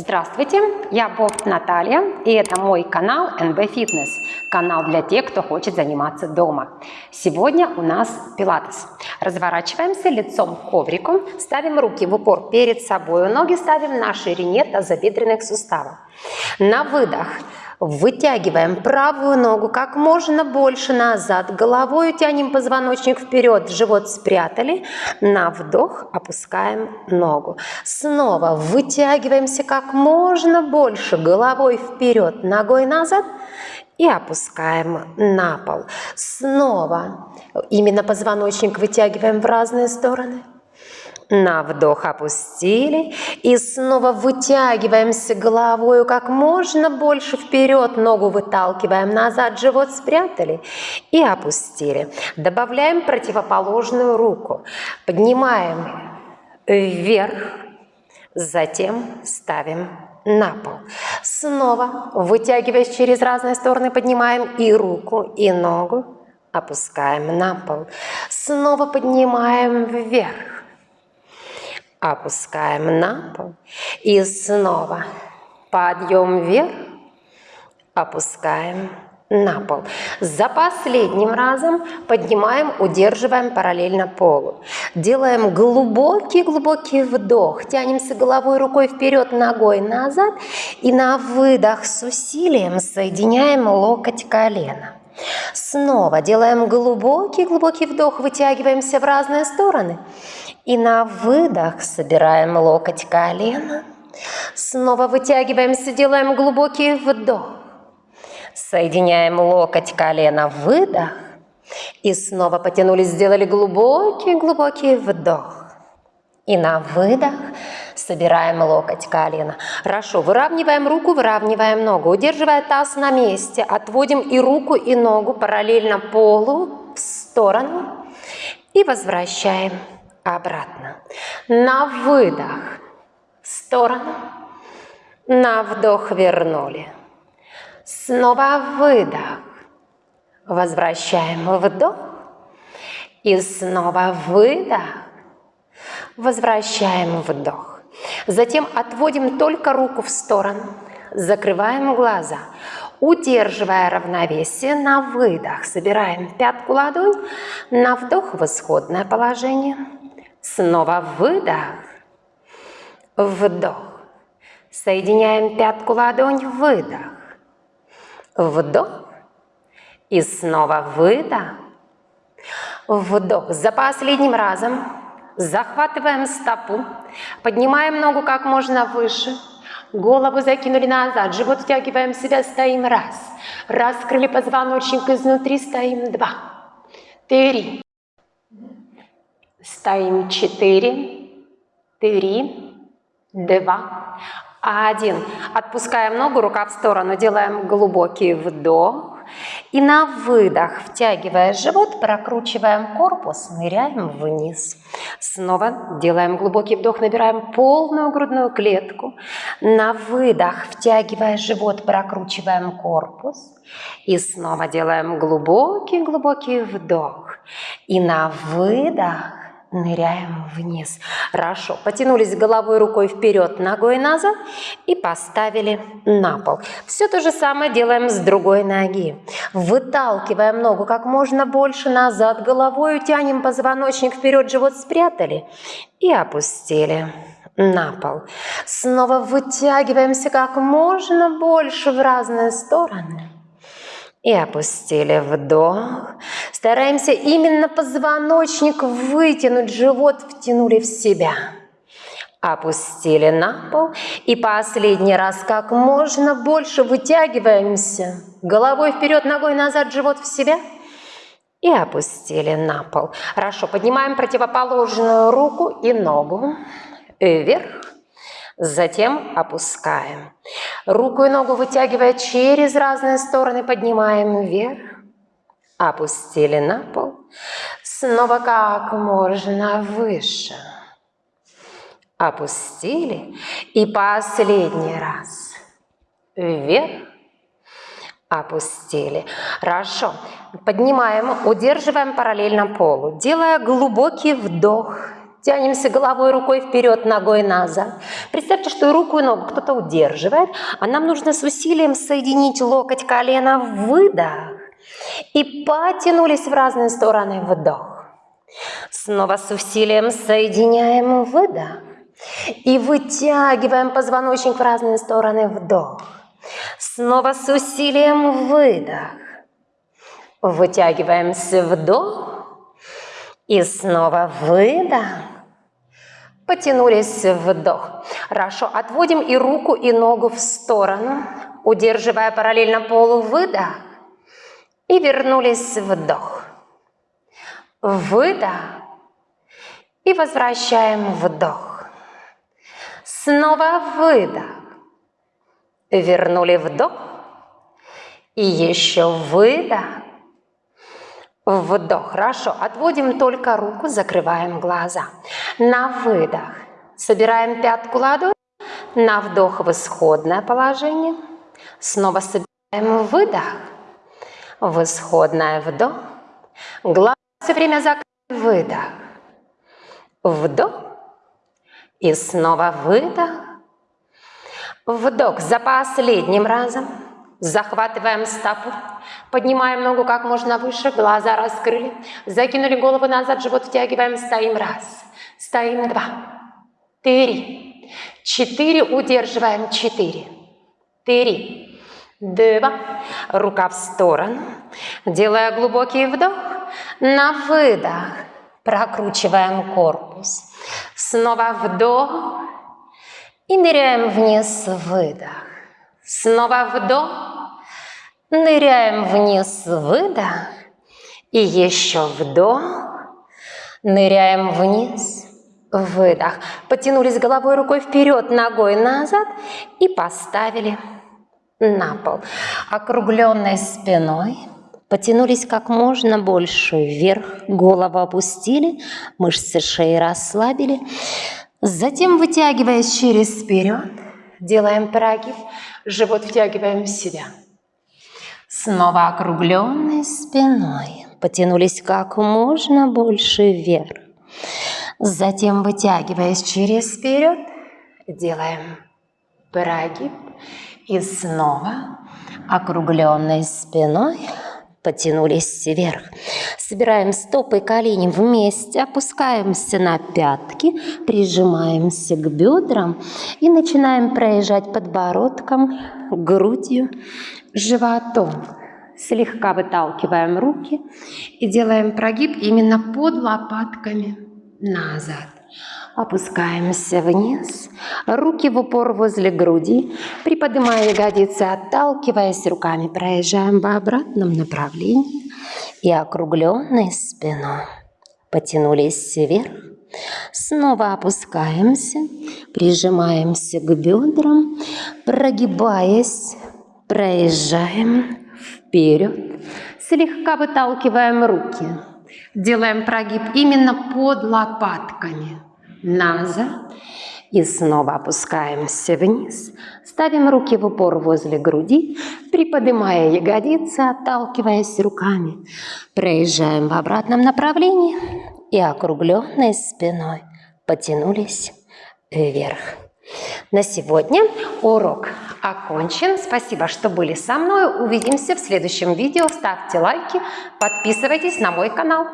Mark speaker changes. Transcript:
Speaker 1: Здравствуйте, я Боб Наталья, и это мой канал NB Fitness, канал для тех, кто хочет заниматься дома. Сегодня у нас пилатес. Разворачиваемся лицом к коврику, ставим руки в упор перед собой, ноги ставим на ширине тазобедренных суставов. На выдох Вытягиваем правую ногу как можно больше назад. Головой тянем позвоночник вперед, живот спрятали. На вдох опускаем ногу. Снова вытягиваемся как можно больше. Головой вперед, ногой назад. И опускаем на пол. Снова именно позвоночник вытягиваем в разные стороны. На вдох опустили. И снова вытягиваемся головой как можно больше вперед. Ногу выталкиваем назад, живот спрятали. И опустили. Добавляем противоположную руку. Поднимаем вверх. Затем ставим на пол. Снова, вытягиваясь через разные стороны, поднимаем и руку, и ногу. Опускаем на пол. Снова поднимаем вверх опускаем на пол и снова подъем вверх, опускаем на пол. За последним разом поднимаем, удерживаем параллельно полу. Делаем глубокий-глубокий вдох. Тянемся головой, рукой вперед, ногой назад. И на выдох с усилием соединяем локоть колено. Снова делаем глубокий-глубокий вдох, вытягиваемся в разные стороны. И на выдох собираем локоть колена. Снова вытягиваемся, делаем глубокий вдох. Соединяем локоть колена, выдох. И снова потянулись, сделали глубокий-глубокий вдох. И на выдох собираем локоть колена. Хорошо, выравниваем руку, выравниваем ногу. Удерживая таз на месте, отводим и руку, и ногу параллельно полу в сторону. И возвращаем обратно. На выдох в сторону. На вдох вернули. Снова выдох. Возвращаем вдох. И снова выдох. Возвращаем вдох. Затем отводим только руку в сторону. Закрываем глаза. Удерживая равновесие на выдох. Собираем пятку ладонь. На вдох в исходное положение. Снова выдох. Вдох. Соединяем пятку ладонь. Выдох. Вдох. И снова выдох. Вдох. За последним разом Захватываем стопу, поднимаем ногу как можно выше, голову закинули назад, живот втягиваем себя, стоим раз. Раскрыли позвоночник изнутри, стоим два. Три. Стоим четыре, три, два, один. Отпускаем ногу, рука в сторону, делаем глубокий вдох. И на выдох, втягивая живот, прокручиваем корпус, ныряем вниз. Снова делаем глубокий вдох, набираем полную грудную клетку. На выдох, втягивая живот, прокручиваем корпус. И снова делаем глубокий-глубокий вдох. И на выдох ныряем вниз. Хорошо. Потянулись головой, рукой вперед, ногой назад и поставили на пол. Все то же самое делаем с другой ноги. Выталкиваем ногу как можно больше назад, головой тянем позвоночник вперед, живот спрятали и опустили на пол. Снова вытягиваемся как можно больше в разные стороны. И опустили вдох. Стараемся именно позвоночник вытянуть, живот втянули в себя. Опустили на пол. И последний раз как можно больше вытягиваемся. Головой вперед, ногой назад, живот в себя. И опустили на пол. Хорошо, поднимаем противоположную руку и ногу вверх Затем опускаем. Руку и ногу вытягивая через разные стороны, поднимаем вверх. Опустили на пол. Снова как можно выше. Опустили. И последний раз. Вверх. Опустили. Хорошо. Поднимаем, удерживаем параллельно полу. Делая глубокий вдох Тянемся головой, рукой вперед, ногой назад. Представьте, что руку и ногу кто-то удерживает, а нам нужно с усилием соединить локоть, колено, выдох. И потянулись в разные стороны, вдох. Снова с усилием соединяем, выдох. И вытягиваем позвоночник в разные стороны, вдох. Снова с усилием, выдох. Вытягиваемся, вдох. И снова выдох. Потянулись, вдох. Хорошо, отводим и руку, и ногу в сторону, удерживая параллельно полу, выдох. И вернулись, вдох. Выдох. И возвращаем вдох. Снова выдох. Вернули вдох. И еще выдох. Вдох. Хорошо. Отводим только руку, закрываем глаза. На выдох. Собираем пятку ладонь. На вдох в исходное положение. Снова собираем выдох. В исходное вдох. Глаза все время закрыты. Выдох. Вдох. И снова выдох. Вдох за последним разом. Захватываем стопу, поднимаем ногу как можно выше, глаза раскрыли, закинули голову назад, живот втягиваем, стоим раз, стоим два, три, четыре, удерживаем четыре, три, два, рука в сторону, делая глубокий вдох, на выдох, прокручиваем корпус, снова вдох и ныряем вниз, выдох. Снова вдох, ныряем вниз, выдох, и еще вдох, ныряем вниз, выдох. Потянулись головой, рукой вперед, ногой назад и поставили на пол. Округленной спиной потянулись как можно больше вверх, голову опустили, мышцы шеи расслабили. Затем, вытягиваясь через вперед, делаем прогиб, живот втягиваем в себя. Снова округленной спиной. Потянулись как можно больше вверх. Затем, вытягиваясь через вперед, делаем прогиб. И снова округленной спиной потянулись вверх. Собираем стопы и колени вместе, опускаемся на пятки, прижимаемся к бедрам и начинаем проезжать подбородком, грудью, животом. Слегка выталкиваем руки и делаем прогиб именно под лопатками назад. Опускаемся вниз, руки в упор возле груди, приподнимая ягодицы, отталкиваясь руками, проезжаем в обратном направлении и округленной спиной. Потянулись вверх, снова опускаемся, прижимаемся к бедрам, прогибаясь, проезжаем вперед, слегка выталкиваем руки, делаем прогиб именно под лопатками – назад. И снова опускаемся вниз. Ставим руки в упор возле груди, приподнимая ягодицы, отталкиваясь руками. Проезжаем в обратном направлении и округленной спиной потянулись вверх. На сегодня урок окончен. Спасибо, что были со мной. Увидимся в следующем видео. Ставьте лайки, подписывайтесь на мой канал.